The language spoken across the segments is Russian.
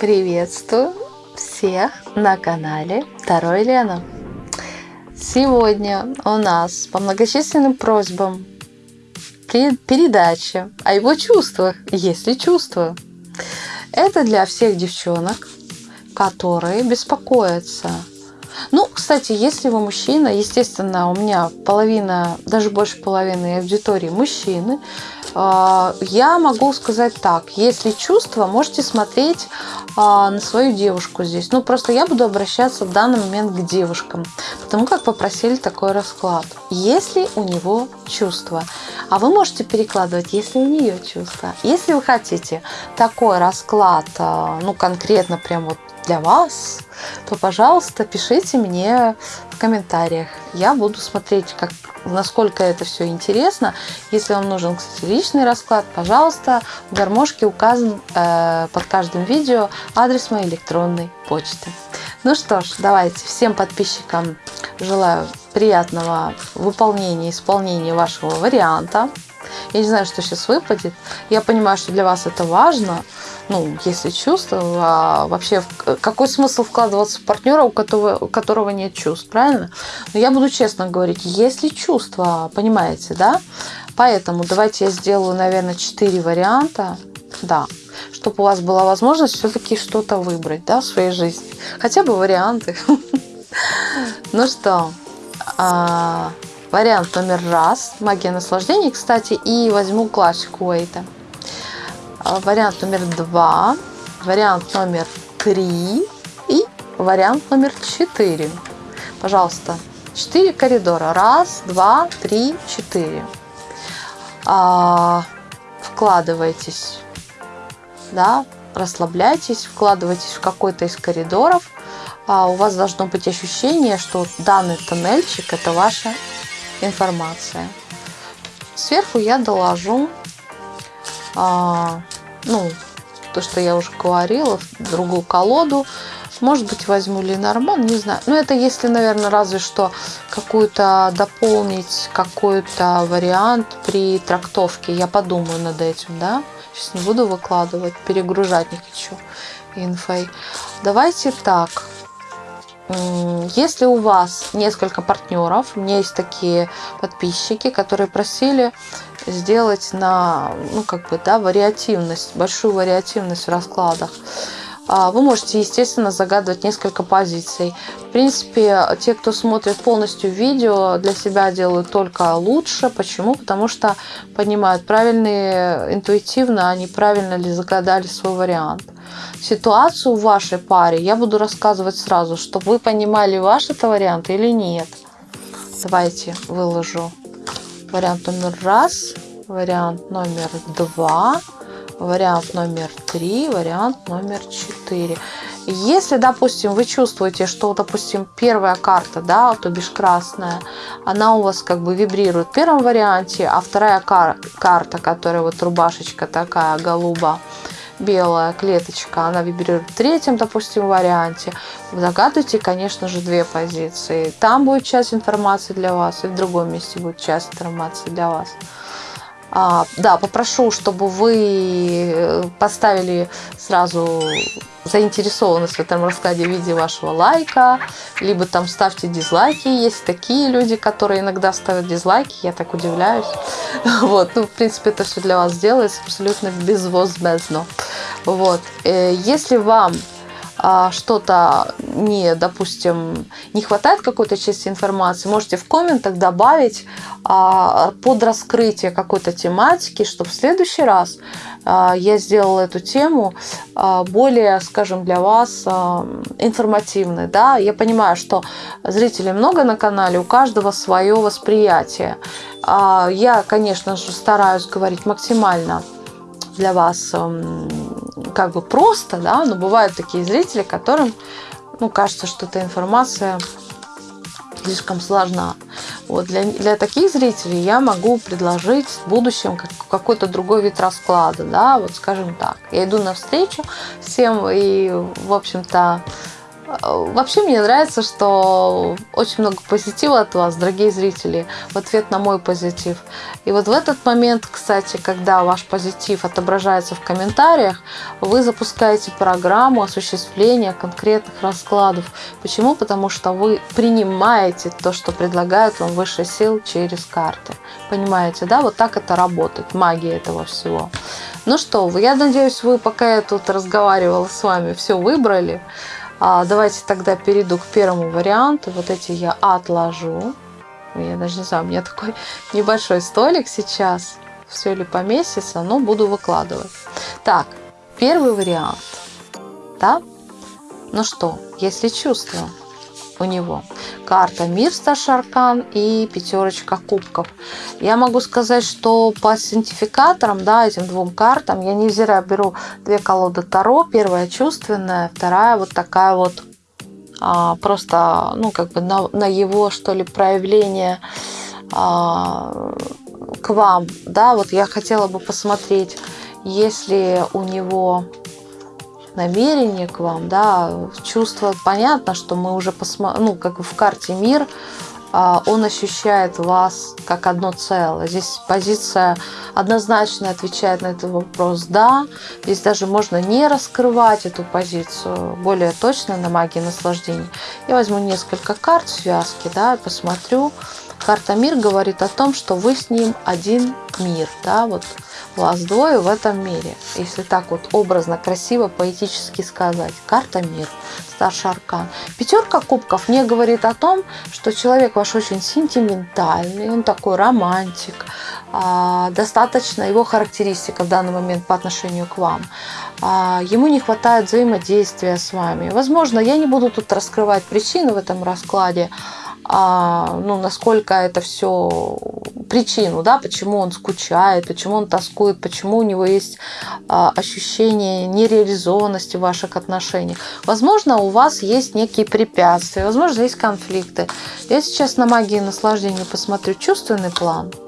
Приветствую всех на канале Второй Лена. Сегодня у нас по многочисленным просьбам передача о его чувствах, если чувства. Это для всех девчонок, которые беспокоятся ну, кстати, если вы мужчина, естественно, у меня половина, даже больше половины аудитории мужчины, я могу сказать так, если чувства, можете смотреть а, на свою девушку здесь. Ну, просто я буду обращаться в данный момент к девушкам, потому как попросили такой расклад. Если у него чувства, а вы можете перекладывать, если у нее чувства. Если вы хотите такой расклад, а, ну, конкретно прям вот для вас, то, пожалуйста, пишите мне в комментариях. Я буду смотреть, как, насколько это все интересно. Если вам нужен, кстати, личный расклад, пожалуйста, в гармошке указан э, под каждым видео адрес моей электронной почты. Ну что ж, давайте всем подписчикам желаю приятного выполнения, исполнения вашего варианта. Я не знаю, что сейчас выпадет. Я понимаю, что для вас это важно ну, если чувства, а вообще какой смысл вкладываться в партнера, у которого, у которого нет чувств, правильно? Но я буду честно говорить, если чувства, понимаете, да? Поэтому давайте я сделаю, наверное, 4 варианта, да, чтобы у вас была возможность все-таки что-то выбрать, да, в своей жизни. Хотя бы варианты. Ну что, а, вариант номер раз, магия наслаждений, кстати, и возьму классику Уэйта. А, вариант номер два, вариант номер три и вариант номер четыре. Пожалуйста, четыре коридора. Раз, два, три, четыре. А, вкладывайтесь, да, расслабляйтесь, вкладывайтесь в какой-то из коридоров. А у вас должно быть ощущение, что данный тоннельчик – это ваша информация. Сверху я доложу ну, то, что я уже говорила, другую колоду. Может быть, возьму Ленорман, не знаю. Но это если, наверное, разве что какую-то дополнить, какой-то вариант при трактовке. Я подумаю над этим, да. Сейчас не буду выкладывать, перегружать не хочу инфой. Давайте так. Если у вас несколько партнеров, у меня есть такие подписчики, которые просили сделать на, ну, как бы, да, вариативность, большую вариативность в раскладах. А, вы можете, естественно, загадывать несколько позиций. В принципе, те, кто смотрит полностью видео, для себя делают только лучше. Почему? Потому что понимают, правильно интуитивно они правильно ли загадали свой вариант. Ситуацию в вашей паре я буду рассказывать сразу, чтобы вы понимали, ваш это вариант или нет. Давайте выложу вариант номер раз, вариант номер два, вариант номер три, вариант номер четыре. Если, допустим, вы чувствуете, что, допустим, первая карта, да, то бишь красная, она у вас как бы вибрирует в первом варианте, а вторая кар карта, которая вот рубашечка такая голуба, белая клеточка, она вибрирует в третьем, допустим, варианте. Загадывайте, конечно же, две позиции. Там будет часть информации для вас, и в другом месте будет часть информации для вас. А, да, попрошу, чтобы вы э, поставили сразу заинтересованность в этом раскладе в виде вашего лайка, либо там ставьте дизлайки. Есть такие люди, которые иногда ставят дизлайки, я так удивляюсь. Вот, ну, в принципе, это все для вас делается абсолютно безвозмездно. Вот, э, если вам что-то не, допустим, не хватает какой-то части информации, можете в комментах добавить а, под раскрытие какой-то тематики, чтобы в следующий раз а, я сделала эту тему более, скажем, для вас информативной. Да? Я понимаю, что зрителей много на канале, у каждого свое восприятие. Я, конечно же, стараюсь говорить максимально для вас как бы просто, да, но бывают такие зрители, которым, ну, кажется, что эта информация слишком сложна. Вот для, для таких зрителей я могу предложить в будущем как, какой-то другой вид расклада, да, вот скажем так. Я иду навстречу всем и, в общем-то, Вообще мне нравится, что очень много позитива от вас, дорогие зрители, в ответ на мой позитив. И вот в этот момент, кстати, когда ваш позитив отображается в комментариях, вы запускаете программу осуществления конкретных раскладов. Почему? Потому что вы принимаете то, что предлагают вам высшие сил через карты. Понимаете, да? Вот так это работает, магия этого всего. Ну что я надеюсь, вы, пока я тут разговаривала с вами, все выбрали. А, давайте тогда перейду к первому варианту. Вот эти я отложу. Я даже не знаю, у меня такой небольшой столик сейчас. Все ли поместится, но буду выкладывать. Так, первый вариант. Да? Ну что, если чувство у него. Карта Мир Старшаркан и пятерочка кубков. Я могу сказать, что по синтификаторам, да, этим двум картам, я не зря беру две колоды Таро. Первая чувственная, вторая вот такая вот а, просто, ну, как бы на, на его, что ли, проявление а, к вам, да, вот я хотела бы посмотреть, если у него намерение к вам, да, чувство, понятно, что мы уже посмотрим, ну, как в карте мир, а, он ощущает вас как одно целое. Здесь позиция однозначно отвечает на этот вопрос «да». Здесь даже можно не раскрывать эту позицию более точно на магии наслаждения. Я возьму несколько карт в связке, да, и посмотрю. Карта мир говорит о том, что вы с ним один мир, да, вот двое в этом мире. Если так вот образно, красиво, поэтически сказать. Карта мир, старший аркан. Пятерка кубков мне говорит о том, что человек ваш очень сентиментальный, он такой романтик, а, достаточно его характеристика в данный момент по отношению к вам. А, ему не хватает взаимодействия с вами. Возможно, я не буду тут раскрывать причины в этом раскладе, ну, насколько это все причину, да, почему он скучает, почему он тоскует, почему у него есть а, ощущение нереализованности ваших отношениях. Возможно, у вас есть некие препятствия, возможно, есть конфликты. Я сейчас на магии наслаждения посмотрю чувственный план –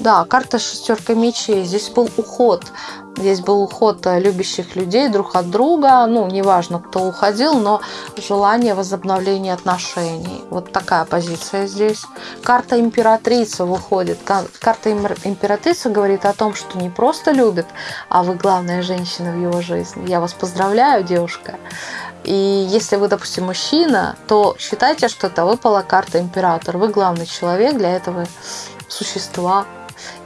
да, карта шестерка мечей. Здесь был уход. Здесь был уход э, любящих людей друг от друга. Ну, неважно, кто уходил, но желание возобновления отношений. Вот такая позиция здесь. Карта императрицы выходит. Карта императрицы говорит о том, что не просто любит, а вы главная женщина в его жизни. Я вас поздравляю, девушка. И если вы, допустим, мужчина, то считайте, что это выпала карта император. Вы главный человек для этого существа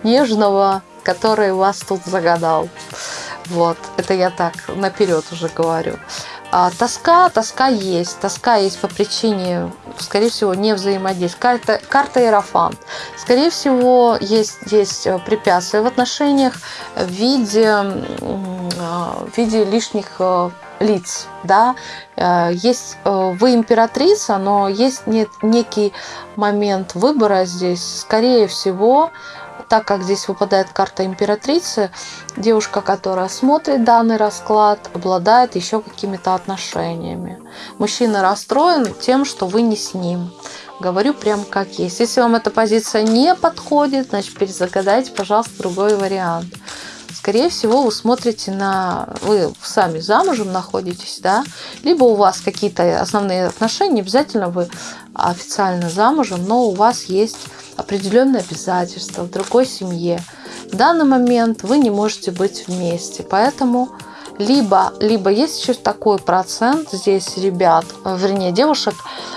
нежного, который вас тут загадал. Вот, это я так наперед уже говорю. А, тоска, тоска есть. Тоска есть по причине, скорее всего, не взаимодействия. Карта, карта Иерофант. Скорее всего, есть, есть э, препятствия в отношениях в виде, а, в виде лишних э, лиц, да, э, есть вы императрица, но есть нет, некий момент выбора здесь, скорее всего, так как здесь выпадает карта императрицы, девушка, которая смотрит данный расклад, обладает еще какими-то отношениями. Мужчина расстроен тем, что вы не с ним. Говорю прям как есть. Если вам эта позиция не подходит, значит перезагадайте, пожалуйста, другой вариант скорее всего, вы смотрите на... Вы сами замужем находитесь, да? Либо у вас какие-то основные отношения, обязательно вы официально замужем, но у вас есть определенные обязательства в другой семье. В данный момент вы не можете быть вместе, поэтому либо, либо есть еще такой процент здесь ребят, вернее девушек,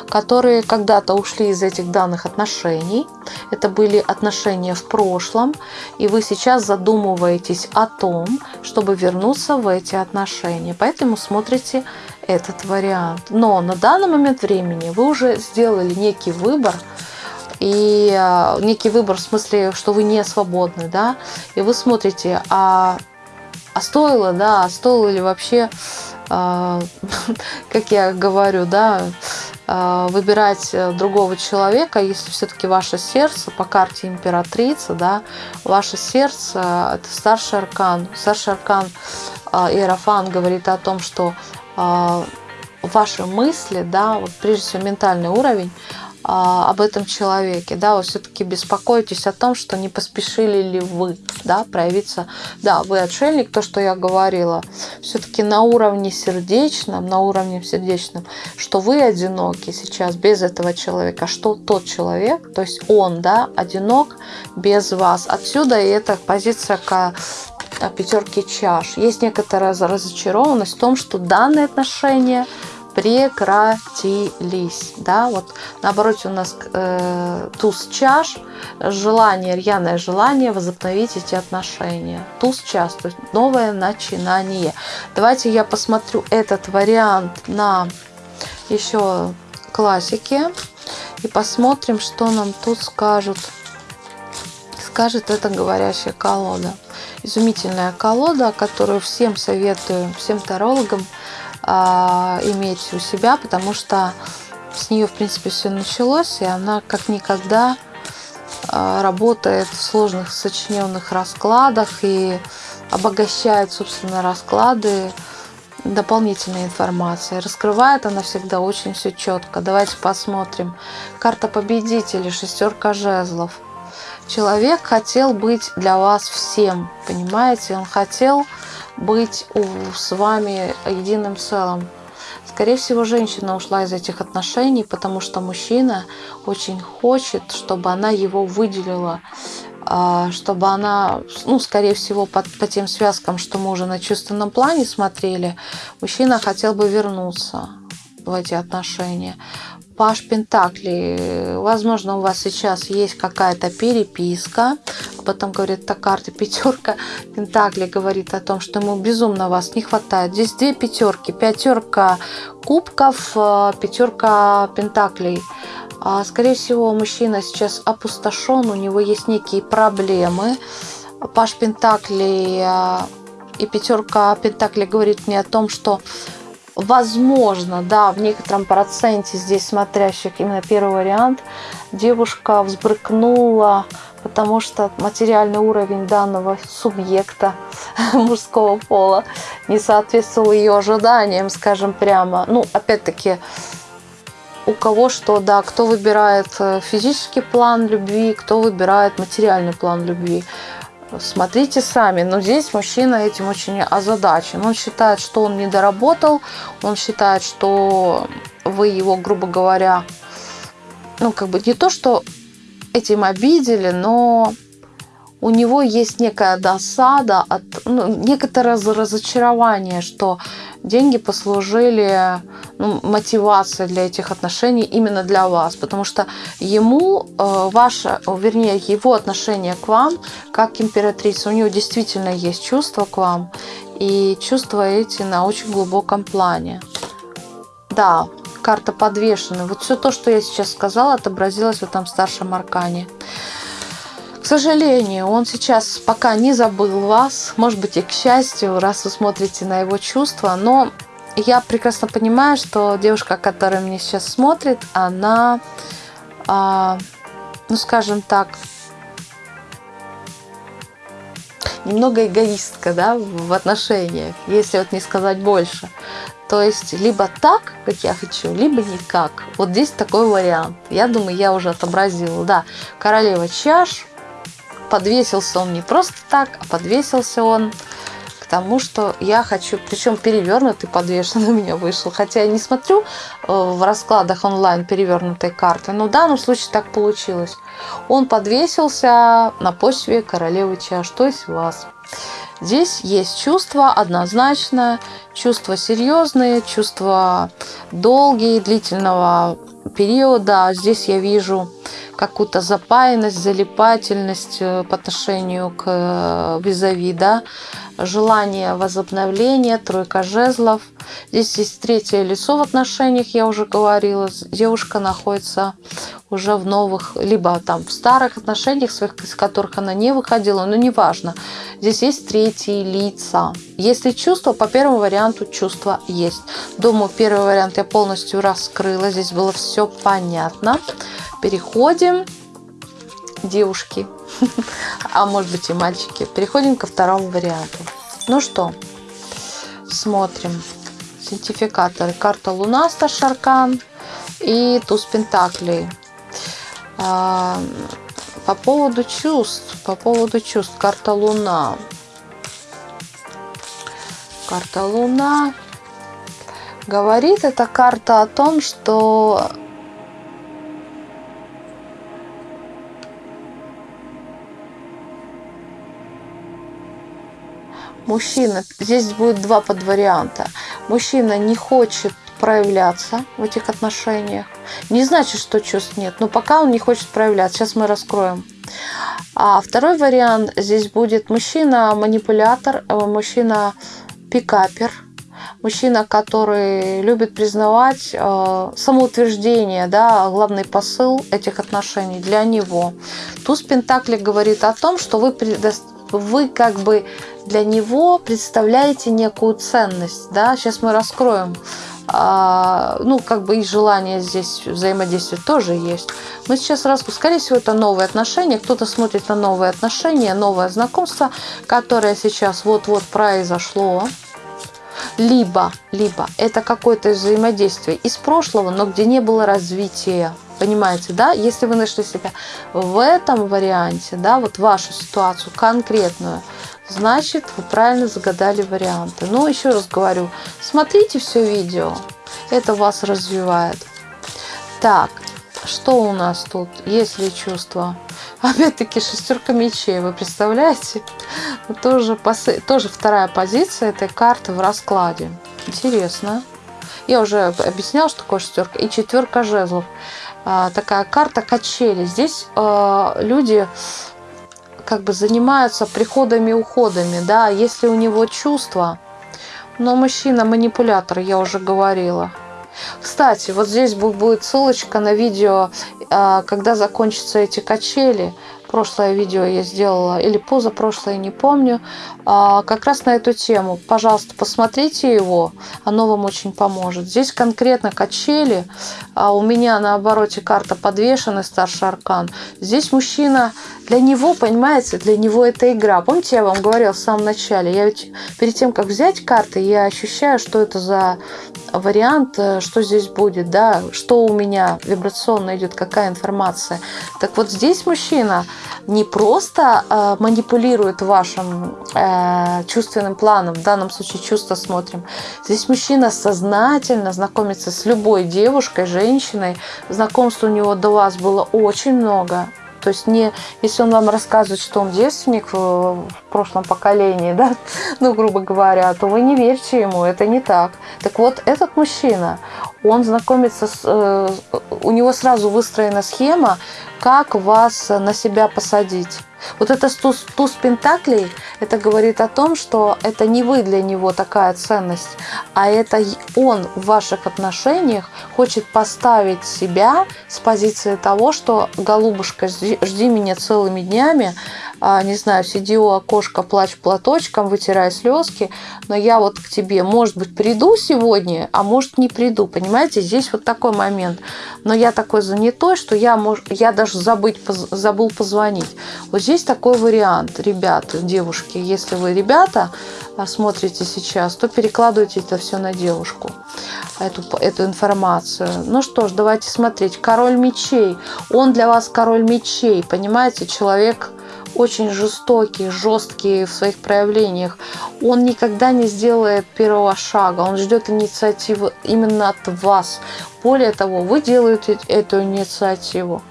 которые когда-то ушли из этих данных отношений. Это были отношения в прошлом, и вы сейчас задумываетесь о том, чтобы вернуться в эти отношения. Поэтому смотрите этот вариант. Но на данный момент времени вы уже сделали некий выбор, и а, некий выбор в смысле, что вы не свободны, да, и вы смотрите, а, а стоило, да, а стоило ли вообще, а, как я говорю, да, а, выбирать другого человека, если все-таки ваше сердце по карте императрицы, да, ваше сердце это старший аркан, старший аркан Иерофан говорит о том, что ваши мысли, да, вот прежде всего ментальный уровень, а, об этом человеке, да, вы все-таки беспокоитесь о том, что не поспешили ли вы, да, проявиться, да, вы отшельник, то, что я говорила, все-таки на уровне сердечном, на уровне сердечном, что вы одиноки сейчас без этого человека, что тот человек, то есть он, да, одинок без вас. Отсюда и эта позиция к пятерки чаш. Есть некоторая разочарованность в том, что данные отношения – прекратились. Да? Вот наоборот у нас э, туз чаш, желание, рьяное желание возобновить эти отношения. Туз чаш, то есть новое начинание. Давайте я посмотрю этот вариант на еще классике и посмотрим, что нам тут скажут. Скажет эта говорящая колода. Изумительная колода, которую всем советую, всем тарологам иметь у себя, потому что с нее, в принципе, все началось, и она как никогда а, работает в сложных сочиненных раскладах и обогащает, собственно, расклады дополнительной информацией. Раскрывает она всегда очень все четко. Давайте посмотрим. Карта победителя, шестерка жезлов. Человек хотел быть для вас всем, понимаете? Он хотел быть с вами единым целым. Скорее всего, женщина ушла из этих отношений, потому что мужчина очень хочет, чтобы она его выделила, а, чтобы она, ну, скорее всего, по, по тем связкам, что мы уже на чувственном плане смотрели, мужчина хотел бы вернуться в эти отношения. Паш Пентакли. Возможно, у вас сейчас есть какая-то переписка. Потом говорит, эта карта пятерка Пентакли говорит о том, что ему безумно вас не хватает. Здесь две пятерки. Пятерка кубков, э, пятерка Пентаклей. А, скорее всего, мужчина сейчас опустошен, у него есть некие проблемы. Паш Пентакли э, и пятерка Пентакли говорит мне о том, что возможно, да, в некотором проценте здесь смотрящих именно первый вариант, девушка взбрыкнула, потому что материальный уровень данного субъекта мужского пола не соответствовал ее ожиданиям, скажем прямо. Ну, опять-таки, у кого что, да, кто выбирает э, физический план любви, кто выбирает материальный план любви. Смотрите сами. Но здесь мужчина этим очень озадачен. Он считает, что он не доработал. Он считает, что вы его, грубо говоря, ну, как бы не то, что этим обидели, но у него есть некая досада, от, ну, некоторое разочарование, что деньги послужили ну, мотивацией для этих отношений именно для вас, потому что ему э, ваше, вернее, его отношение к вам, как к императрице, у него действительно есть чувства к вам, и чувства эти на очень глубоком плане. Да, карта подвешена. Вот все то, что я сейчас сказала, отобразилось в этом старшем аркане. К сожалению, он сейчас пока не забыл вас, может быть и к счастью, раз вы смотрите на его чувства, но я прекрасно понимаю, что девушка, которая меня сейчас смотрит, она, а, ну скажем так, немного эгоистка, да, в отношениях, если вот не сказать больше. То есть либо так, как я хочу, либо никак. Вот здесь такой вариант. Я думаю, я уже отобразила. Да, королева чаш, подвесился он не просто так, а подвесился он к тому, что я хочу, причем перевернутый подвешен у меня вышел. Хотя я не смотрю э, в раскладах онлайн перевернутой карты, но в данном случае так получилось. Он подвесился на почве королевы чаш, то есть вас. Здесь есть чувства однозначно, чувства серьезные, чувства долгие, длительного периода. Здесь я вижу какую-то запаянность, залипательность э, по отношению к э, визави, да, желание возобновления, тройка жезлов. Здесь есть третье лицо в отношениях, я уже говорила. Девушка находится уже в новых, либо там в старых отношениях, своих, из которых она не выходила, но неважно. Здесь есть третьи лица. Если чувство, по первому варианту чувство есть. Думаю, первый вариант я полностью раскрыла. Здесь было все понятно. Переходим, девушки, а может быть и мальчики. Переходим ко второму варианту. Ну что, смотрим. Сертификаторы. Карта Луна, Старшаркан и туз Пентаклей. А, по поводу чувств, по поводу чувств, карта Луна. Карта Луна. Говорит эта карта о том, что мужчина, здесь будет два подварианта. Мужчина не хочет проявляться в этих отношениях. Не значит, что чувств нет, но пока он не хочет проявляться. Сейчас мы раскроем. А второй вариант здесь будет мужчина-манипулятор, э, мужчина-пикапер, мужчина, который любит признавать э, самоутверждение, да, главный посыл этих отношений для него. Туз Пентакли говорит о том, что вы, вы как бы для него представляете некую ценность. Да? Сейчас мы раскроем а, ну, как бы и желание здесь взаимодействовать тоже есть. Мы сейчас раз, скорее всего, это новые отношения. Кто-то смотрит на новые отношения, новое знакомство, которое сейчас вот-вот произошло. Либо, либо это какое-то взаимодействие из прошлого, но где не было развития. Понимаете, да? Если вы нашли себя в этом варианте, да, вот вашу ситуацию конкретную, значит, вы правильно загадали варианты. Но еще раз говорю, смотрите все видео, это вас развивает. Так, что у нас тут? Есть ли чувства? Опять-таки шестерка мечей, вы представляете? Тоже, тоже вторая позиция этой карты в раскладе. Интересно. Я уже объясняла, что такое шестерка. И четверка жезлов. А, такая карта качели. Здесь а, люди как бы занимаются приходами и уходами, да, если у него чувства, но мужчина манипулятор, я уже говорила. Кстати, вот здесь будет ссылочка на видео, а, когда закончатся эти качели – прошлое видео я сделала, или позапрошлое, не помню, а, как раз на эту тему. Пожалуйста, посмотрите его, оно вам очень поможет. Здесь конкретно качели, а у меня на обороте карта подвешенный старший аркан. Здесь мужчина, для него, понимаете, для него это игра. Помните, я вам говорила в самом начале, я ведь перед тем, как взять карты, я ощущаю, что это за вариант, э, что здесь будет, да, что у меня вибрационно идет, какая информация. Так вот здесь мужчина не просто э, манипулирует вашим э, чувственным планом, в данном случае чувства смотрим. Здесь мужчина сознательно знакомится с любой девушкой, женщиной. Знакомств у него до вас было очень много. То есть не, если он вам рассказывает, что он девственник в, в прошлом поколении, да, ну, грубо говоря, то вы не верьте ему, это не так. Так вот, этот мужчина, он знакомится с... Э, у него сразу выстроена схема, как вас на себя посадить. Вот это туз, туз Пентаклей, это говорит о том, что это не вы для него такая ценность, а это он в ваших отношениях хочет поставить себя с позиции того, что голубушка, жди, жди меня целыми днями, не знаю, сиди у окошка, плачь платочком, вытирай слезки, но я вот к тебе, может быть, приду сегодня, а может не приду, понимаете, здесь вот такой момент. Но я такой занятой, что я, мож, я даже забыть, забыл позвонить. Вот здесь такой вариант, ребята, девушки, если вы ребята а, смотрите сейчас, то перекладывайте это все на девушку, эту, эту информацию. Ну что ж, давайте смотреть. Король мечей, он для вас король мечей, понимаете, человек очень жестокий, жесткий в своих проявлениях. Он никогда не сделает первого шага, он ждет инициативы именно от вас. Более того, вы делаете эту инициативу.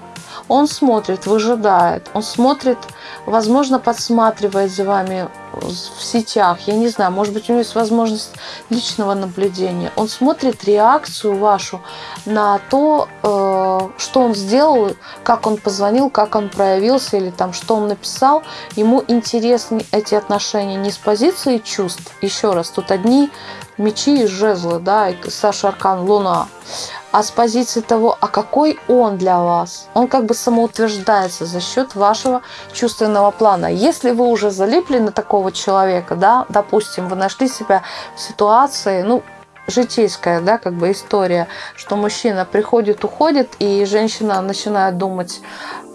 Он смотрит, выжидает, он смотрит, возможно, подсматривает за вами в сетях, я не знаю, может быть, у него есть возможность личного наблюдения. Он смотрит реакцию вашу на то, э, что он сделал, как он позвонил, как он проявился или там, что он написал. Ему интересны эти отношения не с позиции чувств. Еще раз, тут одни мечи и жезлы, да, и Саша Аркан Луна а с позиции того, а какой он для вас. Он как бы самоутверждается за счет вашего чувственного плана. Если вы уже залипли на такого человека, да, допустим, вы нашли себя в ситуации, ну, житейская, да, как бы история, что мужчина приходит, уходит, и женщина начинает думать,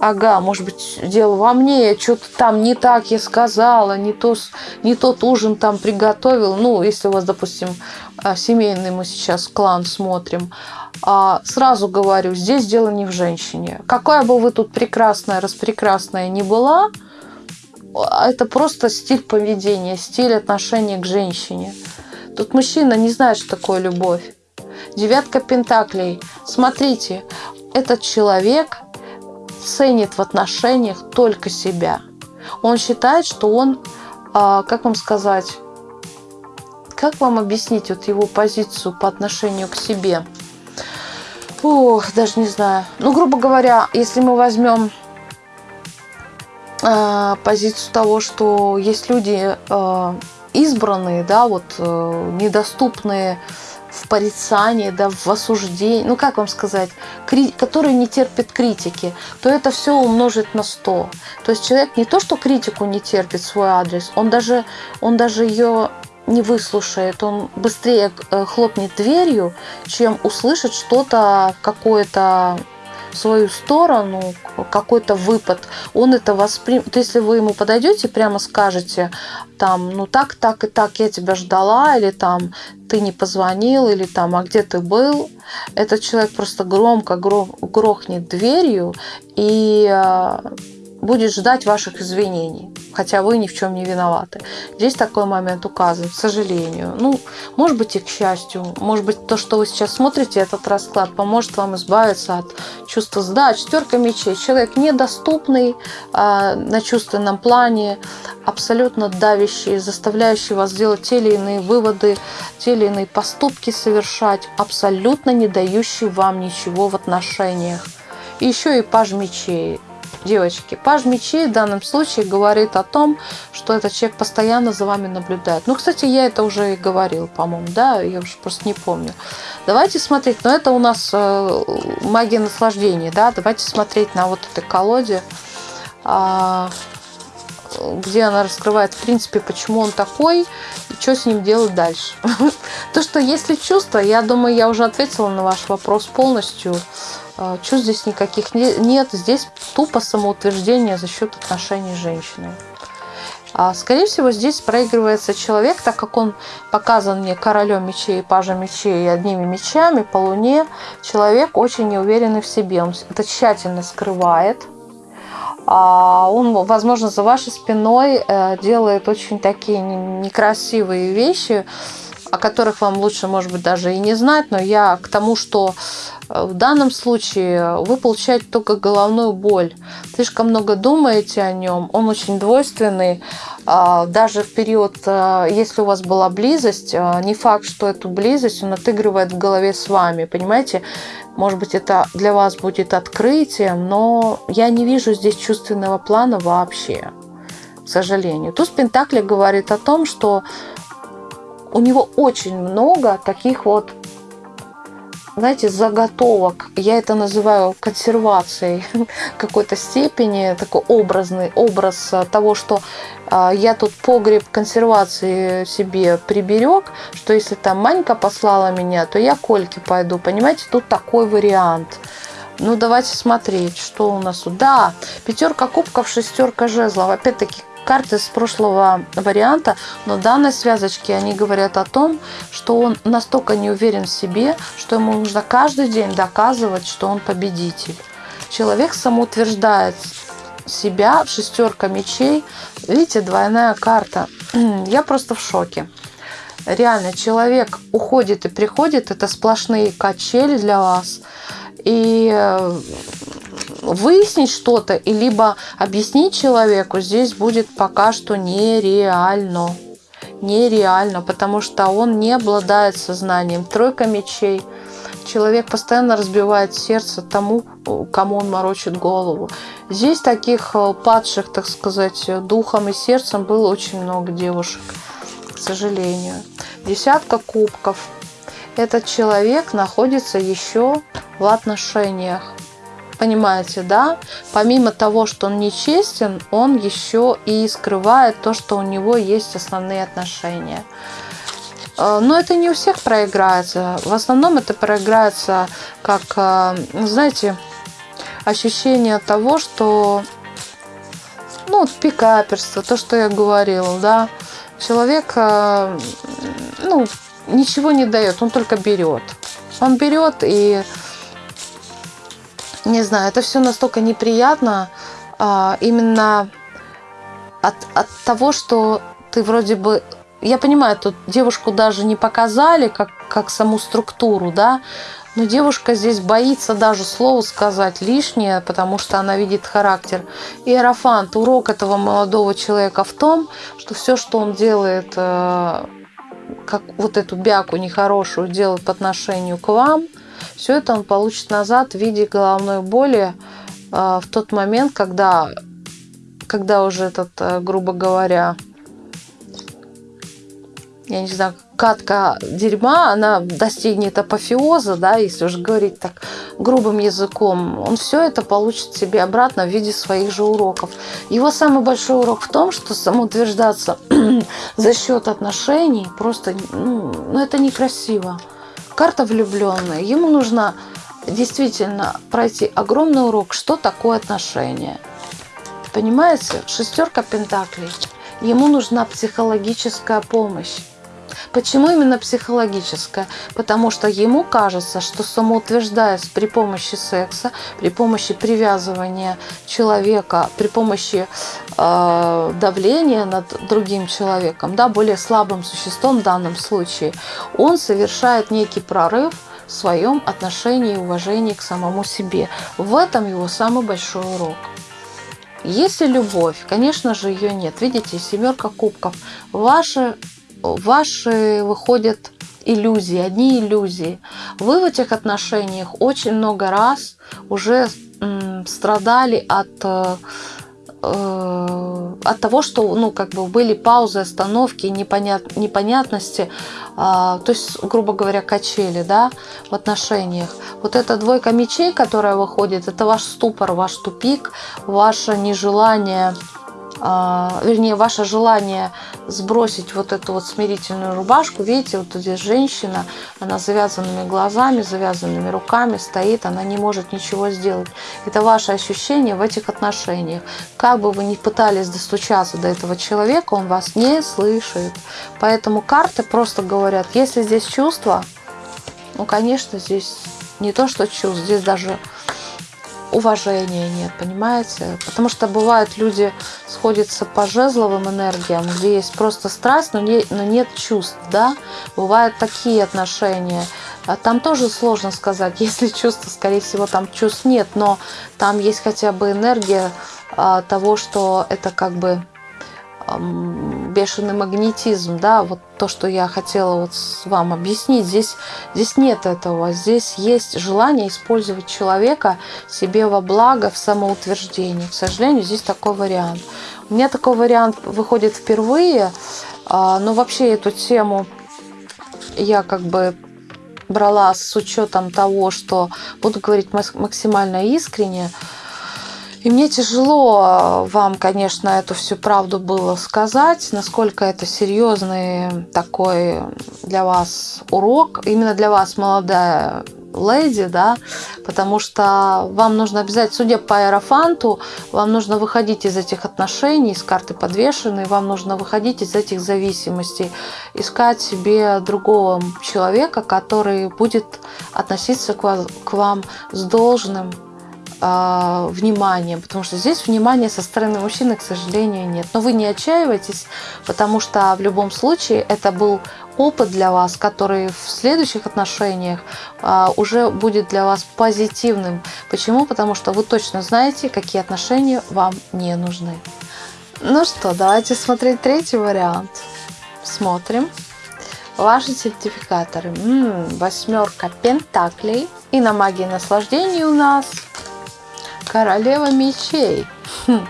ага, может быть, дело во мне, что-то там не так я сказала, не, то, не тот ужин там приготовил. Ну, если у вас, допустим, а, семейный мы сейчас клан смотрим, а, сразу говорю, здесь дело не в женщине. Какая бы вы тут прекрасная, распрекрасная не была, а, это просто стиль поведения, стиль отношения к женщине. Тут мужчина не знает, что такое любовь. Девятка пентаклей. Смотрите, этот человек ценит в отношениях только себя. Он считает, что он, а, как вам сказать, как вам объяснить вот его позицию по отношению к себе? Ох, даже не знаю. Ну, грубо говоря, если мы возьмем э, позицию того, что есть люди э, избранные, да, вот э, недоступные в порицании, да, в осуждении, ну как вам сказать, кри- которые не терпят критики, то это все умножить на 100. То есть человек не то, что критику не терпит свой адрес, он даже, он даже ее не выслушает, он быстрее э, хлопнет дверью, чем услышит что-то, какое-то в свою сторону, какой-то выпад, он это воспримет. Если вы ему подойдете, прямо скажете, там, ну так, так и так, я тебя ждала, или там, ты не позвонил, или там, а где ты был, этот человек просто громко грохнет дверью и э, будет ждать ваших извинений хотя вы ни в чем не виноваты. Здесь такой момент указан, к сожалению. Ну, может быть и к счастью. Может быть то, что вы сейчас смотрите, этот расклад поможет вам избавиться от чувства да, четверка мечей. Человек недоступный э, на чувственном плане, абсолютно давящий, заставляющий вас делать те или иные выводы, те или иные поступки совершать, абсолютно не дающий вам ничего в отношениях. И еще и паж мечей девочки. Паж мечей в данном случае говорит о том, что этот человек постоянно за вами наблюдает. Ну, кстати, я это уже и говорил, по-моему, да, я уже просто не помню. Давайте смотреть, но это у нас э, магия наслаждения, да, давайте смотреть на вот этой колоде, а, где она раскрывает, в принципе, почему он такой и что с ним делать дальше. То, что если чувства, я думаю, я уже ответила на ваш вопрос полностью. А, чувств здесь никаких нет. Здесь тупо самоутверждение за счет отношений с женщиной. А, скорее всего, здесь проигрывается человек, так как он показан мне королем мечей, пажем мечей и одними мечами по луне. Человек очень неуверенный в себе. Он это тщательно скрывает. А, он, возможно, за вашей спиной э, делает очень такие некрасивые вещи, о которых вам лучше, может быть, даже и не знать, но я к тому, что в данном случае вы получаете только головную боль. Слишком много думаете о нем, он очень двойственный. А, даже в период, э, если у вас была близость, э, не факт, что эту близость он отыгрывает в голове с вами, понимаете? Может быть, это для вас будет открытием, но я не вижу здесь чувственного плана вообще, к сожалению. Туз Пентакли говорит о том, что у него очень много таких вот, знаете, заготовок. Я это называю консервацией какой-то степени, такой образный образ того, что э, я тут погреб консервации себе приберег, что если там Манька послала меня, то я Кольки пойду. Понимаете, тут такой вариант. Ну, давайте смотреть, что у нас. Да, пятерка кубков, шестерка жезлов. Опять-таки, карты с прошлого варианта, но в данной связочке они говорят о том, что он настолько не уверен в себе, что ему нужно каждый день доказывать, что он победитель. Человек самоутверждает себя, шестерка мечей. Видите, двойная карта. Я просто в шоке. Реально, человек уходит и приходит, это сплошные качели для вас. И э, выяснить что-то и либо объяснить человеку здесь будет пока что нереально. Нереально, потому что он не обладает сознанием. Тройка мечей. Человек постоянно разбивает сердце тому, кому он морочит голову. Здесь таких э, падших, так сказать, духом и сердцем было очень много девушек, к сожалению. Десятка кубков. Этот человек находится еще в отношениях понимаете, да? Помимо того, что он нечестен, он еще и скрывает то, что у него есть основные отношения. Э, но это не у всех проиграется. В основном это проиграется как, э, знаете, ощущение того, что ну, пикаперство, то, что я говорила, да, человек, э, ну, ничего не дает, он только берет. Он берет и, не знаю, это все настолько неприятно, а, именно от, от того, что ты вроде бы я понимаю, тут девушку даже не показали, как, как саму структуру, да, но девушка здесь боится даже слово сказать лишнее, потому что она видит характер. Иерофант, урок этого молодого человека в том, что все, что он делает, э, как вот эту бяку нехорошую делает по отношению к вам, все это он получит назад в виде головной боли э, в тот момент, когда, когда уже этот, э, грубо говоря, я не знаю, катка дерьма, она достигнет апофеоза, да, если уже говорить так грубым языком, он все это получит себе обратно в виде своих же уроков. Его самый большой урок в том, что самоутверждаться за счет отношений просто, ну, ну, это некрасиво. Карта влюбленная, ему нужно действительно пройти огромный урок, что такое отношения. Понимаете, шестерка пентаклей. Ему нужна психологическая помощь. Почему именно психологическая? Потому что ему кажется, что самоутверждаясь при помощи секса, при помощи привязывания человека, при помощи э, давления над другим человеком, да, более слабым существом в данном случае, он совершает некий прорыв в своем отношении и уважении к самому себе. В этом его самый большой урок. Если любовь, конечно же, ее нет. Видите, семерка кубков. Ваши ваши выходят иллюзии, одни иллюзии. Вы в этих отношениях очень много раз уже страдали от э, э, от того, что, ну, как бы были паузы, остановки, непонят, непонятности, а, то есть, грубо говоря, качели, да, в отношениях. Вот эта двойка мечей, которая выходит, это ваш ступор, ваш тупик, ваше нежелание вернее, ваше желание сбросить вот эту вот смирительную рубашку. Видите, вот здесь женщина, она с завязанными глазами, завязанными руками стоит, она не может ничего сделать. Это ваше ощущение в этих отношениях. Как бы вы ни пытались достучаться до этого человека, он вас не слышит. Поэтому карты просто говорят, если здесь чувство, ну, конечно, здесь не то, что чувство, здесь даже уважения нет, понимаете? Потому что бывают люди сходятся по жезловым энергиям, где есть просто страсть, но, не, но нет чувств, да? Бывают такие отношения. А там тоже сложно сказать, если чувства, скорее всего, там чувств нет, но там есть хотя бы энергия а, того, что это как бы бешеный магнетизм, да, вот то, что я хотела вот вам объяснить, здесь, здесь нет этого, здесь есть желание использовать человека себе во благо в самоутверждении. К сожалению, здесь такой вариант. У меня такой вариант выходит впервые, а, но вообще эту тему я как бы брала с учетом того, что буду говорить максимально искренне, и мне тяжело э, вам, конечно, эту всю правду было сказать, насколько это серьезный такой для вас урок, именно для вас, молодая леди, да, потому что вам нужно обязательно, судя по аэрофанту, вам нужно выходить из этих отношений, из карты подвешенной, вам нужно выходить из этих зависимостей, искать себе другого человека, который будет относиться к вам, к вам с должным э, вниманием, потому что здесь внимания со стороны мужчины, к сожалению, нет. Но вы не отчаивайтесь, потому что в любом случае это был опыт для вас, который в следующих отношениях э, уже будет для вас позитивным. Почему? Потому что вы точно знаете, какие отношения вам не нужны. Ну что, давайте смотреть третий вариант. Смотрим. Ваши сертификаторы. М-м, восьмерка пентаклей. И на магии наслаждения у нас Королева мечей. Хм.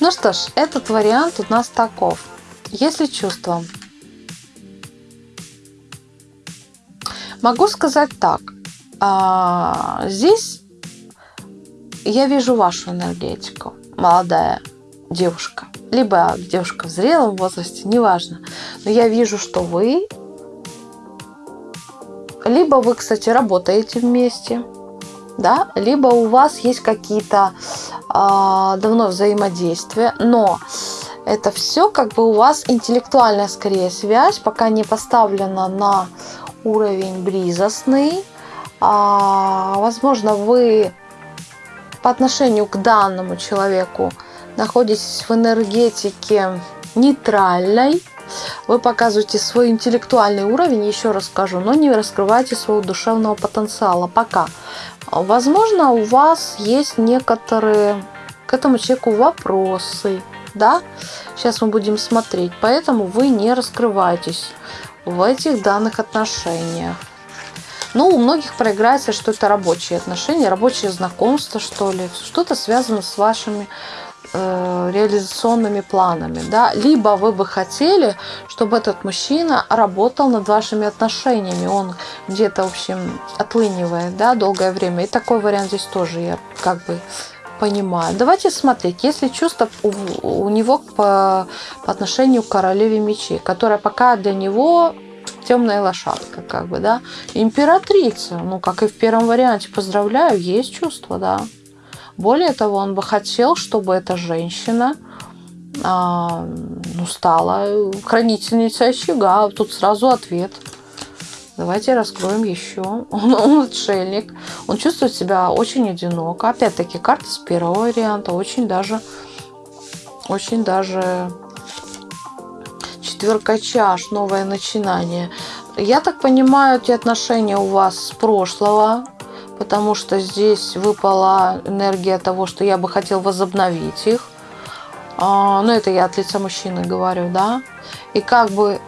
Ну что ж, этот вариант у нас таков. Если чувство. Могу сказать так. А, здесь я вижу вашу энергетику, молодая девушка, либо девушка в зрелом возрасте, неважно. Но я вижу, что вы, либо вы, кстати, работаете вместе, да, либо у вас есть какие-то э, давно взаимодействия, но это все как бы у вас интеллектуальная скорее связь, пока не поставлена на уровень близостный. А, возможно, вы по отношению к данному человеку находитесь в энергетике нейтральной, вы показываете свой интеллектуальный уровень, еще раз скажу, но не раскрываете своего душевного потенциала пока. Возможно, у вас есть некоторые к этому человеку вопросы, да? Сейчас мы будем смотреть, поэтому вы не раскрываетесь в этих данных отношениях. Ну, у многих проиграется, что это рабочие отношения, рабочее знакомство, что ли, что-то связано с вашими реализационными планами, да, либо вы бы хотели, чтобы этот мужчина работал над вашими отношениями, он где-то, в общем, отлынивает, да, долгое время, и такой вариант здесь тоже я как бы понимаю. Давайте смотреть, если чувство у, у него по, по отношению к королеве мечей, которая пока для него темная лошадка, как бы, да. Императрица, ну, как и в первом варианте, поздравляю, есть чувство, да. Более того, он бы хотел, чтобы эта женщина а, ну, стала хранительницей очага. Тут сразу ответ. Давайте раскроем еще. Он, он отшельник. Он чувствует себя очень одиноко. Опять-таки, карта с первого варианта. Очень даже, очень даже четверка чаш, новое начинание. Я так понимаю, эти отношения у вас с прошлого, потому что здесь выпала энергия того, что я бы хотел возобновить их. А, ну, это я от лица мужчины говорю, да. И как бы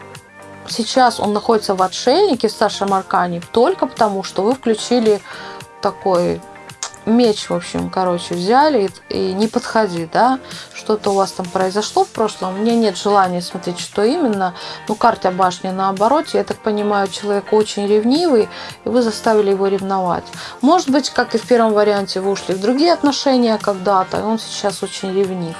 сейчас он находится в отшельнике в старшем аркане только потому, что вы включили такой меч, в общем, короче, взяли и, не подходи, да, что-то у вас там произошло в прошлом, у меня нет желания смотреть, что именно, ну, карта башни наоборот, я так понимаю, человек очень ревнивый, и вы заставили его ревновать. Может быть, как и в первом варианте, вы ушли в другие отношения когда-то, и он сейчас очень ревнив.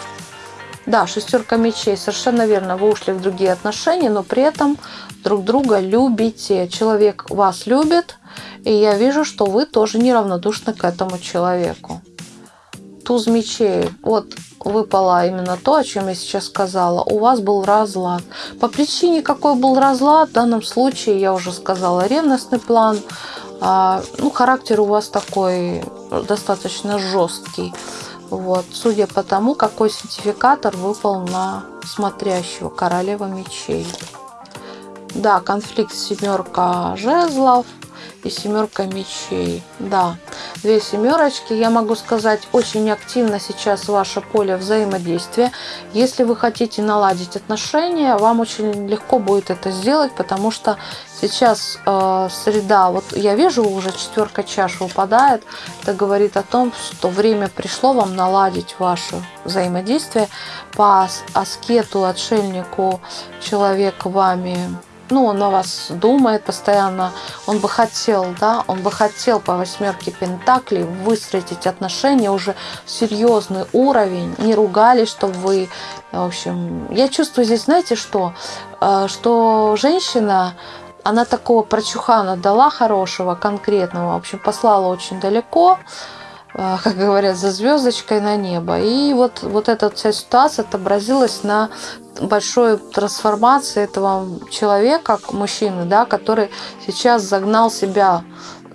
Да, шестерка мечей, совершенно верно, вы ушли в другие отношения, но при этом друг друга любите. Человек вас любит, и я вижу, что вы тоже неравнодушны к этому человеку. Туз мечей. Вот выпало именно то, о чем я сейчас сказала. У вас был разлад. По причине, какой был разлад, в данном случае, я уже сказала, ревностный план. А, ну, характер у вас такой достаточно жесткий. Вот, судя по тому, какой сертификатор выпал на смотрящего королева мечей. Да, конфликт семерка жезлов и семерка мечей. Да, две семерочки. Я могу сказать, очень активно сейчас ваше поле взаимодействия. Если вы хотите наладить отношения, вам очень легко будет это сделать, потому что сейчас э, среда, вот я вижу уже четверка чаш выпадает, это говорит о том, что время пришло вам наладить ваше взаимодействие по аскету, отшельнику, человек вами ну, он о вас думает постоянно, он бы хотел, да, он бы хотел по восьмерке Пентаклей выстроить отношения уже в серьезный уровень, не ругались, чтобы вы, в общем, я чувствую здесь, знаете что, э, что женщина, она такого прочухана дала хорошего, конкретного, в общем, послала очень далеко, э, как говорят, за звездочкой на небо. И вот, вот эта вся ситуация отобразилась на большой трансформации этого человека, мужчины, да, который сейчас загнал себя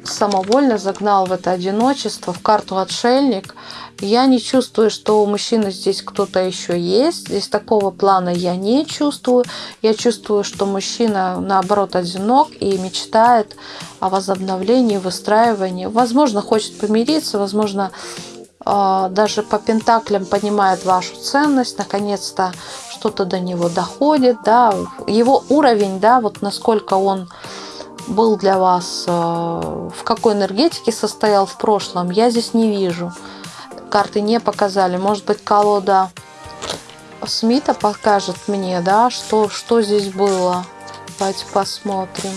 самовольно загнал в это одиночество, в карту отшельник. Я не чувствую, что у мужчины здесь кто-то еще есть. Здесь такого плана я не чувствую. Я чувствую, что мужчина, наоборот, одинок и мечтает о возобновлении, выстраивании. Возможно, хочет помириться, возможно, даже по пентаклям понимает вашу ценность, наконец-то что-то до него доходит, да, его уровень, да, вот насколько он был для вас, э, в какой энергетике состоял в прошлом, я здесь не вижу. Карты не показали. Может быть, колода Смита покажет мне, да, что, что здесь было. Давайте посмотрим,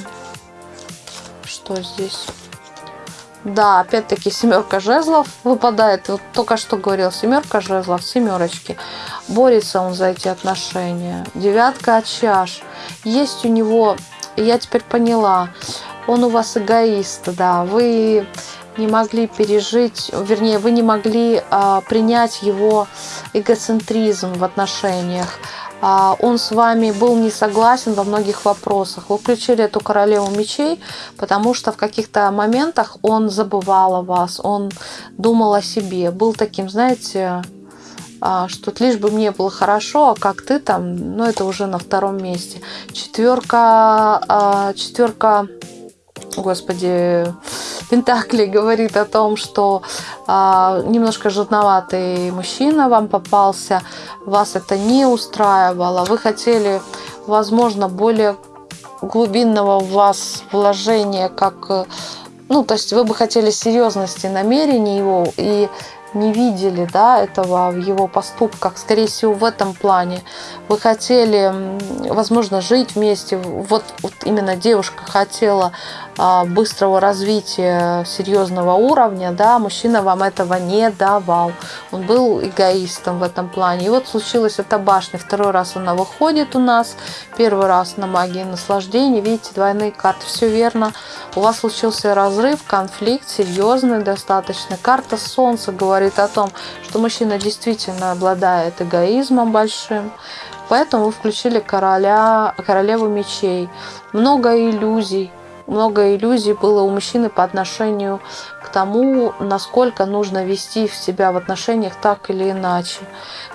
что здесь Да, опять-таки семерка жезлов выпадает. Вот только что говорил, семерка жезлов, семерочки. Борется он за эти отношения. Девятка чаш. Есть у него, я теперь поняла, он у вас эгоист, да. Вы не могли пережить, вернее, вы не могли а, принять его эгоцентризм в отношениях. А, он с вами был не согласен во многих вопросах. Вы включили эту королеву мечей, потому что в каких-то моментах он забывал о вас, он думал о себе, был таким, знаете, а, что лишь бы мне было хорошо, а как ты там, ну это уже на втором месте. Четверка, а, четверка, господи, Пентакли говорит о том, что а, немножко жадноватый мужчина вам попался, вас это не устраивало, вы хотели, возможно, более глубинного в вас вложения, как ну, то есть вы бы хотели серьезности намерений его, и не видели да, этого в его поступках. Скорее всего, в этом плане вы хотели, возможно, жить вместе. Вот, вот именно девушка хотела быстрого развития серьезного уровня, да, мужчина вам этого не давал. Он был эгоистом в этом плане. И вот случилась эта башня. Второй раз она выходит у нас. Первый раз на магии наслаждения. Видите, двойные карты. Все верно. У вас случился разрыв, конфликт, серьезный достаточно. Карта Солнца говорит о том, что мужчина действительно обладает эгоизмом большим. Поэтому вы включили короля, королеву мечей. Много иллюзий, много иллюзий было у мужчины по отношению к тому, насколько нужно вести себя в отношениях так или иначе.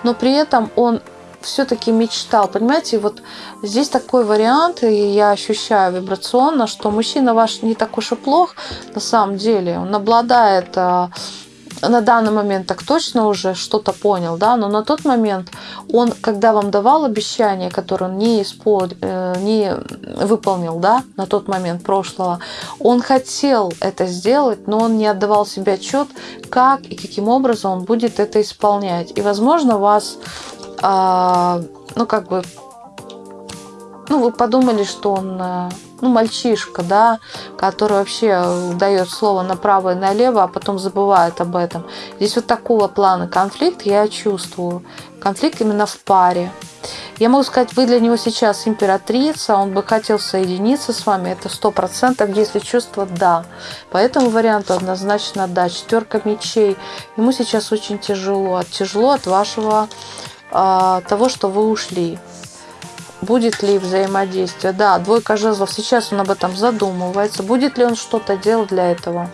Но при этом он все-таки мечтал. Понимаете, вот здесь такой вариант, и я ощущаю вибрационно, что мужчина ваш не так уж и плох на самом деле. Он обладает а, на данный момент так точно уже что-то понял, да, но на тот момент он, когда вам давал обещание, которое он не, исполнил, э, не выполнил, да, на тот момент прошлого, он хотел это сделать, но он не отдавал себе отчет, как и каким образом он будет это исполнять. И, возможно, вас, э, ну, как бы, ну, вы подумали, что он э, ну, мальчишка, да, который вообще дает слово направо и налево, а потом забывает об этом. Здесь вот такого плана конфликт я чувствую. Конфликт именно в паре. Я могу сказать, вы для него сейчас императрица, он бы хотел соединиться с вами, это сто процентов, если чувство да. По этому варианту однозначно да. Четверка мечей. Ему сейчас очень тяжело. Тяжело от вашего а, того, что вы ушли будет ли взаимодействие. Да, двойка жезлов, сейчас он об этом задумывается. Будет ли он что-то делать для этого?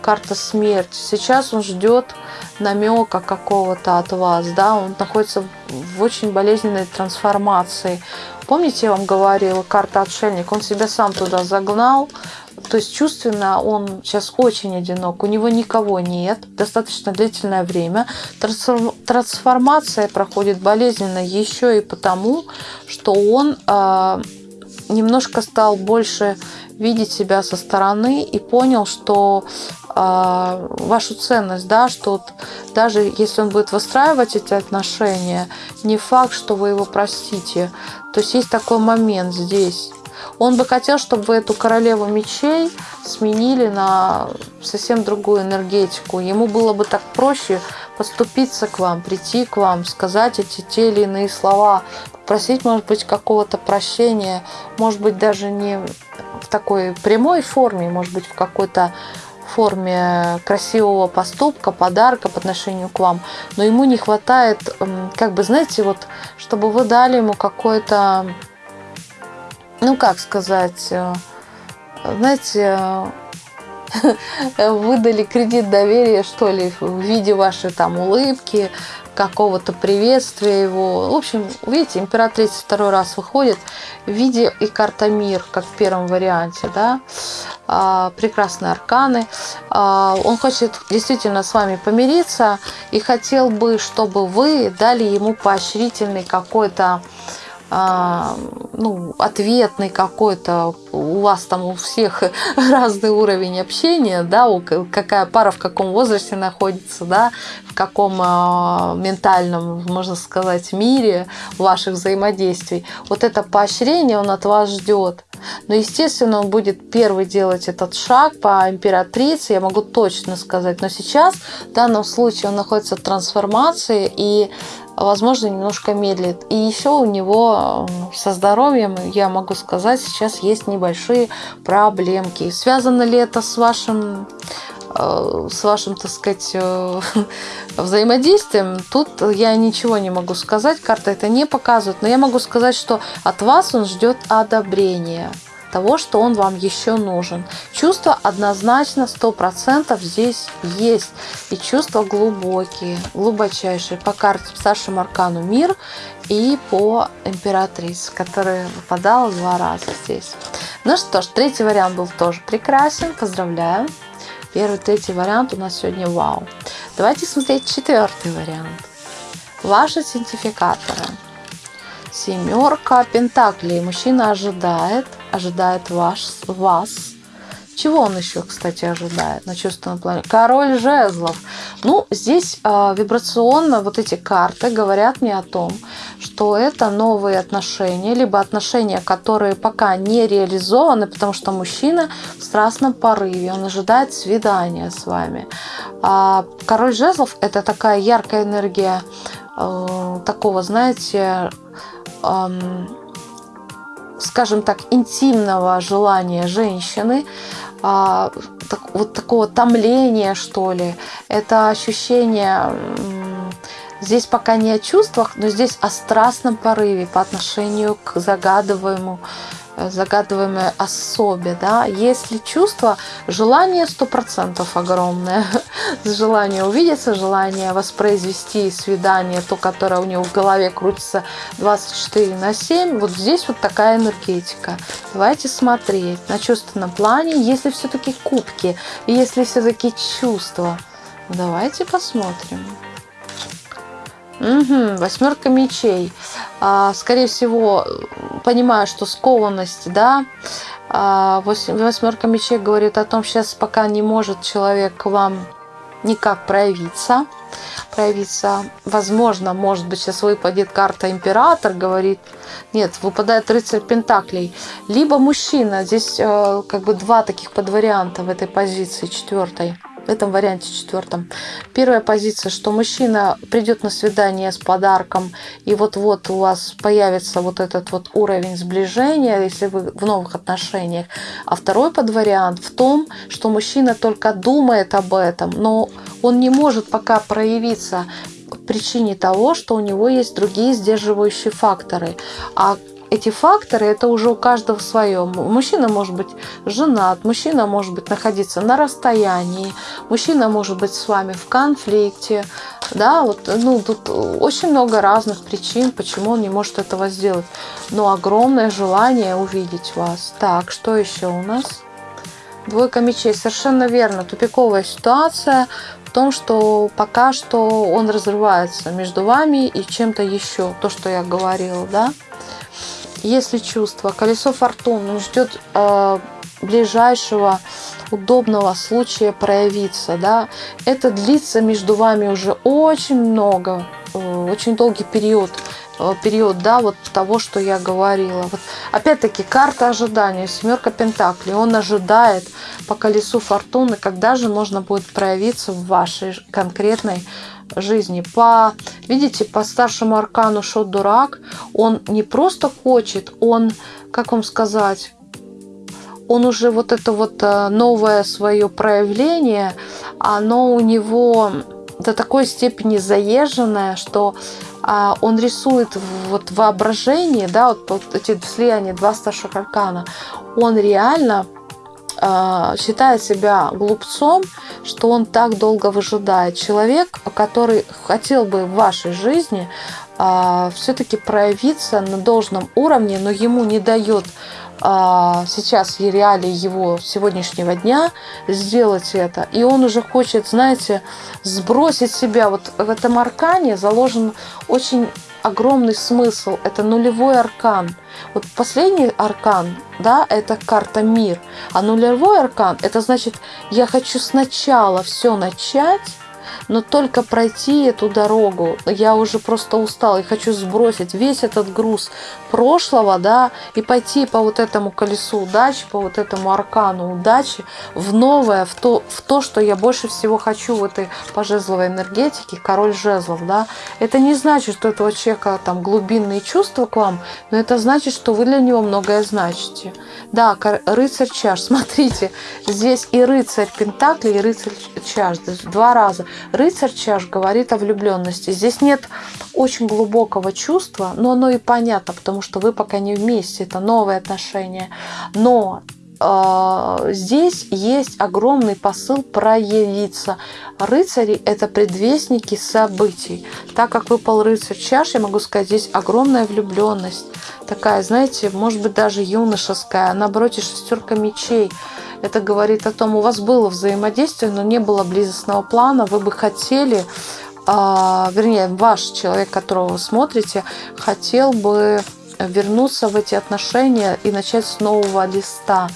Карта смерти. Сейчас он ждет намека какого-то от вас, да, он находится в очень болезненной трансформации. Помните, я вам говорила, карта отшельник, он себя сам туда загнал, то есть чувственно он сейчас очень одинок, у него никого нет, достаточно длительное время. Трансформация проходит болезненно еще и потому, что он э, немножко стал больше видеть себя со стороны и понял, что э, вашу ценность, да, что даже если он будет выстраивать эти отношения, не факт, что вы его простите. То есть есть такой момент здесь. Он бы хотел, чтобы вы эту королеву мечей сменили на совсем другую энергетику. Ему было бы так проще поступиться к вам, прийти к вам, сказать эти те или иные слова, попросить, может быть, какого-то прощения, может быть, даже не в такой прямой форме, может быть, в какой-то форме красивого поступка, подарка по отношению к вам, но ему не хватает, как бы, знаете, вот, чтобы вы дали ему какое-то ну как сказать, э, знаете, э, выдали кредит доверия, что ли, в виде вашей там улыбки, какого-то приветствия его. В общем, видите, императрица второй раз выходит в виде и карта мир, как в первом варианте, да, а, прекрасные арканы. А, он хочет действительно с вами помириться и хотел бы, чтобы вы дали ему поощрительный какой-то ну, ответный какой-то, у вас там у всех разный уровень общения, да, у, какая пара в каком возрасте находится, да, в каком э, ментальном, можно сказать, мире ваших взаимодействий. Вот это поощрение он от вас ждет. Но, естественно, он будет первый делать этот шаг по императрице, я могу точно сказать. Но сейчас, в данном случае, он находится в трансформации и, возможно, немножко медлит. И еще у него со здоровьем, я могу сказать, сейчас есть небольшие проблемки. Связано ли это с вашим Э, с вашим, так сказать, э, взаимодействием, тут я ничего не могу сказать, карта это не показывает, но я могу сказать, что от вас он ждет одобрения того, что он вам еще нужен. Чувства однозначно 100% здесь есть. И чувства глубокие, глубочайшие. По карте старшему аркану мир и по императрице, которая выпадала два раза здесь. Ну что ж, третий вариант был тоже прекрасен. Поздравляю. Первый, третий вариант у нас сегодня вау. Давайте смотреть четвертый вариант. Ваши идентификаторы. Семерка пентаклей. Мужчина ожидает, ожидает ваш, вас чего он еще, кстати, ожидает на чувственном плане? Король жезлов. Ну, здесь э, вибрационно вот эти карты говорят мне о том, что это новые отношения, либо отношения, которые пока не реализованы, потому что мужчина в страстном порыве, он ожидает свидания с вами. А король жезлов – это такая яркая энергия э, такого, знаете, скажем так, интимного желания женщины, а, вот такого томления, что ли. Это ощущение здесь пока не о чувствах, но здесь о страстном порыве по отношению к загадываемому Э, загадываемой особе, да, если чувство, желание сто процентов огромное, желание увидеться, желание воспроизвести свидание, то, которое у него в голове крутится 24 на 7, вот здесь вот такая энергетика. Давайте смотреть на чувственном плане, если все-таки кубки, если все-таки чувства. Давайте посмотрим. Угу, восьмерка мечей. А, скорее всего, понимаю, что скованность, да. А, восьмерка мечей говорит о том, сейчас пока не может человек к вам никак проявиться. Проявиться. Возможно, может быть, сейчас выпадет карта император, говорит. Нет, выпадает рыцарь пентаклей. Либо мужчина. Здесь э, как бы два таких подварианта в этой позиции, четвертой в этом варианте четвертом. Первая позиция, что мужчина придет на свидание с подарком, и вот-вот у вас появится вот этот вот уровень сближения, если вы в новых отношениях. А второй подвариант в том, что мужчина только думает об этом, но он не может пока проявиться причине того, что у него есть другие сдерживающие факторы. А эти факторы, это уже у каждого свое. Мужчина может быть женат, мужчина может быть находиться на расстоянии, мужчина может быть с вами в конфликте. Да, вот, ну, тут очень много разных причин, почему он не может этого сделать. Но огромное желание увидеть вас. Так, что еще у нас? Двойка мечей. Совершенно верно. Тупиковая ситуация в том, что пока что он разрывается между вами и чем-то еще. То, что я говорила, да если чувство, колесо фортуны ждет э, ближайшего удобного случая проявиться, да, это длится между вами уже очень много, э, очень долгий период, э, период, да, вот того, что я говорила. Вот, опять-таки, карта ожидания, семерка пентаклей, он ожидает по колесу фортуны, когда же можно будет проявиться в вашей конкретной жизни. По, видите, по старшему аркану Шот Дурак, он не просто хочет, он, как вам сказать, он уже вот это вот э, новое свое проявление, оно у него до такой степени заезженное, что а, он рисует вот воображение, да, вот, вот эти слияния два старших аркана, он реально а, считает себя глупцом, что он так долго выжидает. Человек, который хотел бы в вашей жизни а, все-таки проявиться на должном уровне, но ему не дает а, сейчас реалии его сегодняшнего дня сделать это. И он уже хочет, знаете, сбросить себя. Вот в этом аркане заложен очень огромный смысл. Это нулевой аркан. Вот последний аркан, да, это карта мир. А нулевой аркан, это значит, я хочу сначала все начать, но только пройти эту дорогу, я уже просто устала и хочу сбросить весь этот груз прошлого, да, и пойти по вот этому колесу удачи, по вот этому аркану удачи в новое, в то, в то, что я больше всего хочу в этой пожезловой энергетике, король жезлов, да. Это не значит, что этого человека там глубинные чувства к вам, но это значит, что вы для него многое значите. Да, рыцарь чаш, смотрите, здесь и рыцарь Пентакли, и рыцарь чаш, два раза. Рыцарь чаш говорит о влюбленности. Здесь нет очень глубокого чувства, но оно и понятно, потому что вы пока не вместе, это новые отношения. Но здесь есть огромный посыл проявиться. Рыцари – это предвестники событий. Так как выпал рыцарь чаш, я могу сказать, здесь огромная влюбленность. Такая, знаете, может быть, даже юношеская. А наоборот, шестерка мечей. Это говорит о том, у вас было взаимодействие, но не было близостного плана. Вы бы хотели а, вернее, ваш человек, которого вы смотрите, хотел бы вернуться в эти отношения и начать с нового листа.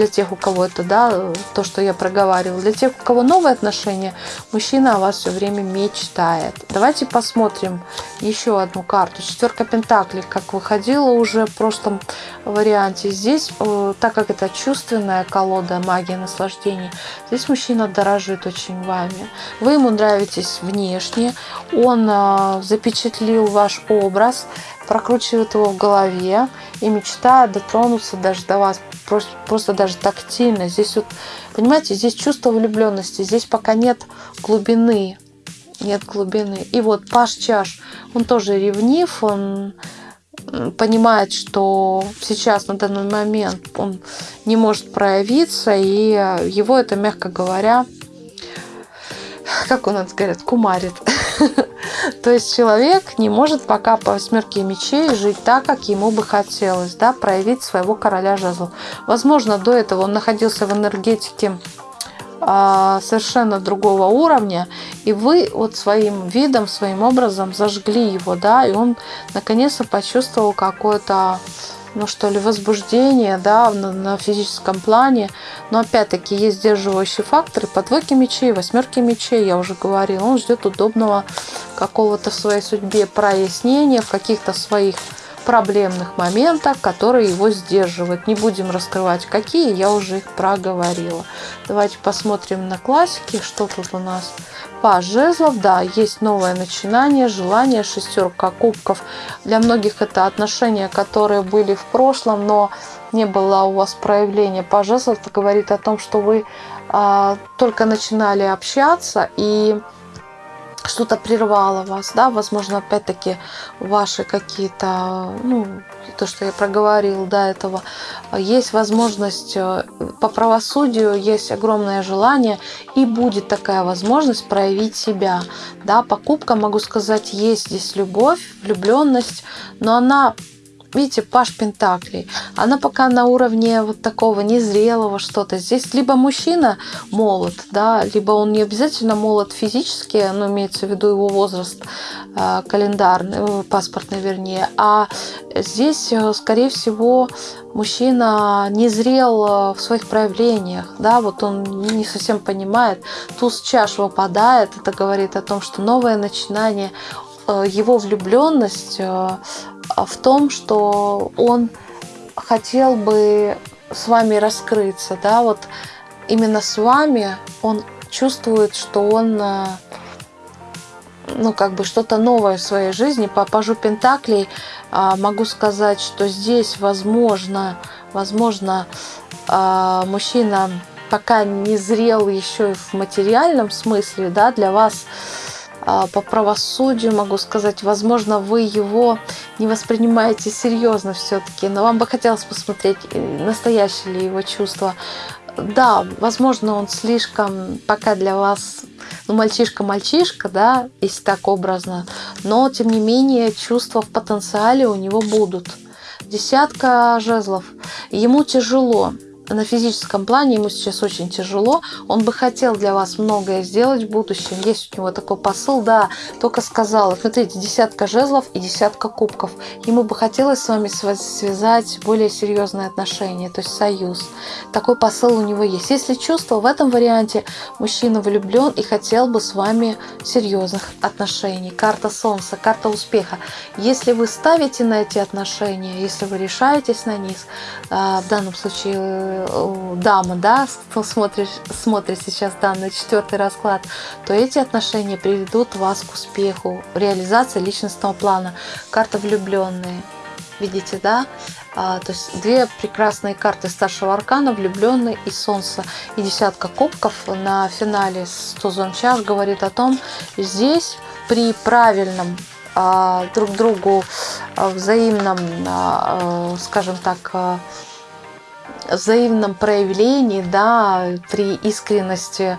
Для тех, у кого это, да, то, что я проговаривала. Для тех, у кого новые отношения, мужчина о вас все время мечтает. Давайте посмотрим еще одну карту. Четверка Пентаклей, как выходила уже в прошлом варианте. Здесь, э, так как это чувственная колода магия наслаждений, здесь мужчина дорожит очень вами. Вы ему нравитесь внешне, он э, запечатлил ваш образ, прокручивает его в голове и мечтает дотронуться даже до вас, просто даже тактильно. Здесь вот, понимаете, здесь чувство влюбленности, здесь пока нет глубины, нет глубины. И вот Паш Чаш, он тоже ревнив, он понимает, что сейчас на данный момент он не может проявиться, и его это, мягко говоря, как у нас говорят, кумарит. То есть человек не может пока по восьмерке мечей жить так, как ему бы хотелось, да, проявить своего короля жезлов. Возможно, до этого он находился в энергетике а, совершенно другого уровня, и вы вот своим видом, своим образом зажгли его, да, и он наконец-то почувствовал какое-то ну что ли, возбуждение, да, на, на физическом плане. Но опять-таки есть сдерживающие факторы. По двойке мечей, восьмерке мечей, я уже говорила, он ждет удобного какого-то в своей судьбе прояснения, в каких-то своих проблемных моментах, которые его сдерживают. Не будем раскрывать какие, я уже их проговорила. Давайте посмотрим на классики, что тут у нас. Паж жезлов, да, есть новое начинание, желание, шестерка кубков. Для многих это отношения, которые были в прошлом, но не было у вас проявления. Паж жезлов говорит о том, что вы а, только начинали общаться и что-то прервало вас, да, возможно, опять-таки ваши какие-то, ну, то, что я проговорил до этого, есть возможность э, по правосудию, есть огромное желание, и будет такая возможность проявить себя, да, покупка, могу сказать, есть здесь любовь, влюбленность, но она видите, Паш Пентаклей, она пока на уровне вот такого незрелого что-то. Здесь либо мужчина молод, да, либо он не обязательно молод физически, но имеется в виду его возраст э, календарный, э, паспортный вернее, а здесь, э, скорее всего, мужчина не зрел в своих проявлениях, да, вот он не совсем понимает, туз чаш выпадает, это говорит о том, что новое начинание, его влюбленность а в том, что он хотел бы с вами раскрыться, да, вот именно с вами он чувствует, что он, э, ну, как бы что-то новое в своей жизни. По пажу Пентаклей а, могу сказать, что здесь, возможно, возможно, а, мужчина пока не зрел еще в материальном смысле, да, для вас а, по правосудию могу сказать, возможно, вы его не воспринимаете серьезно все-таки, но вам бы хотелось посмотреть, э, настоящие ли его чувства. Да, возможно, он слишком пока для вас, ну, мальчишка-мальчишка, да, если так образно, но, тем не менее, чувства в потенциале у него будут. Десятка жезлов. Ему тяжело на физическом плане ему сейчас очень тяжело. Он бы хотел для вас многое сделать в будущем. Есть у него такой посыл, да, только сказал. Смотрите, десятка жезлов и десятка кубков. Ему бы хотелось с вами связать более серьезные отношения, то есть союз. Такой посыл у него есть. Если чувство, в этом варианте мужчина влюблен и хотел бы с вами серьезных отношений. Карта Солнца, карта успеха. Если вы ставите на эти отношения, если вы решаетесь на них, а, в данном случае дама, да, кто смотрит, смотрит сейчас данный четвертый расклад, то эти отношения приведут вас к успеху, реализации личностного плана. Карта влюбленные. Видите, да? А, то есть две прекрасные карты старшего аркана, влюбленный и солнце. И десятка кубков на финале с тузом говорит о том, здесь при правильном а, друг другу а, взаимном, а, скажем так, взаимном проявлении, да, при искренности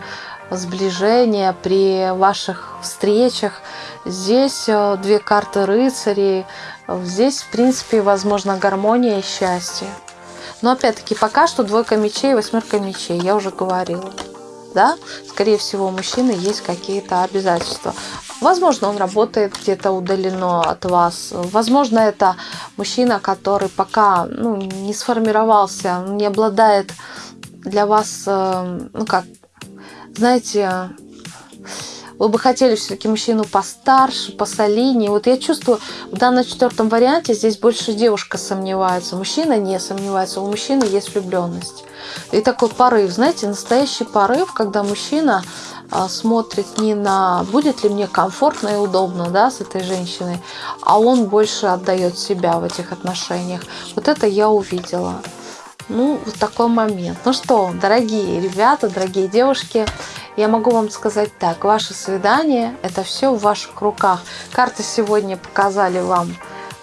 сближения, при ваших встречах. Здесь две карты рыцарей. Здесь, в принципе, возможно гармония и счастье. Но опять-таки, пока что двойка мечей, восьмерка мечей, я уже говорила да, скорее всего, у мужчины есть какие-то обязательства. Возможно, он работает где-то удалено от вас. Возможно, это мужчина, который пока ну, не сформировался, не обладает для вас, э, ну как, знаете, вы бы хотели все-таки мужчину постарше, посолиднее. Вот я чувствую, в данном четвертом варианте здесь больше девушка сомневается, мужчина не сомневается, у мужчины есть влюбленность. И такой порыв, знаете, настоящий порыв, когда мужчина а, смотрит не на будет ли мне комфортно и удобно да, с этой женщиной, а он больше отдает себя в этих отношениях. Вот это я увидела. Ну, вот такой момент. Ну что, дорогие ребята, дорогие девушки, я могу вам сказать так. Ваше свидание – это все в ваших руках. Карты сегодня показали вам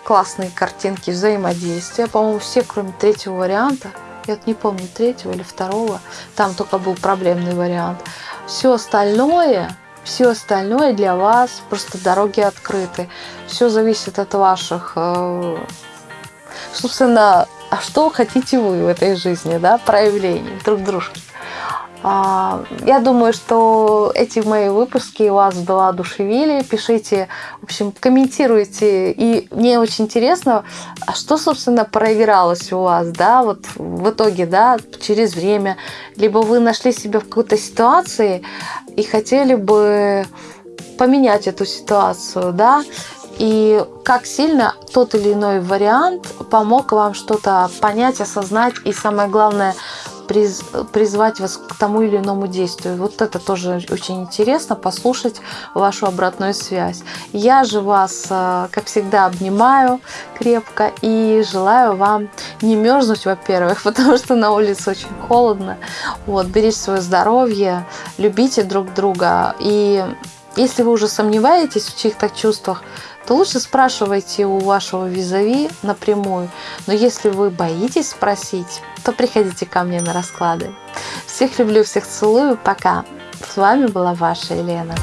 классные картинки взаимодействия. По-моему, все, кроме третьего варианта. Я вот не помню, третьего или второго. Там только был проблемный вариант. Все остальное все остальное для вас просто дороги открыты. Все зависит от ваших, э, собственно, а что хотите вы в этой жизни, да, проявлений друг дружки. А, я думаю, что эти мои выпуски вас воодушевили. Пишите, в общем, комментируйте. И мне очень интересно, а что, собственно, проигралось у вас, да, вот в итоге, да, через время. Либо вы нашли себя в какой-то ситуации и хотели бы поменять эту ситуацию, да, и как сильно тот или иной вариант помог вам что-то понять, осознать и самое главное приз, призвать вас к тому или иному действию. Вот это тоже очень интересно, послушать вашу обратную связь. Я же вас, э, как всегда, обнимаю крепко и желаю вам не мерзнуть, во-первых, потому что на улице очень холодно. Вот, берите свое здоровье, любите друг друга. И если вы уже сомневаетесь в чьих-то чувствах, то лучше спрашивайте у вашего визави напрямую. Но если вы боитесь спросить, то приходите ко мне на расклады. Всех люблю, всех целую. Пока. С вами была ваша Елена.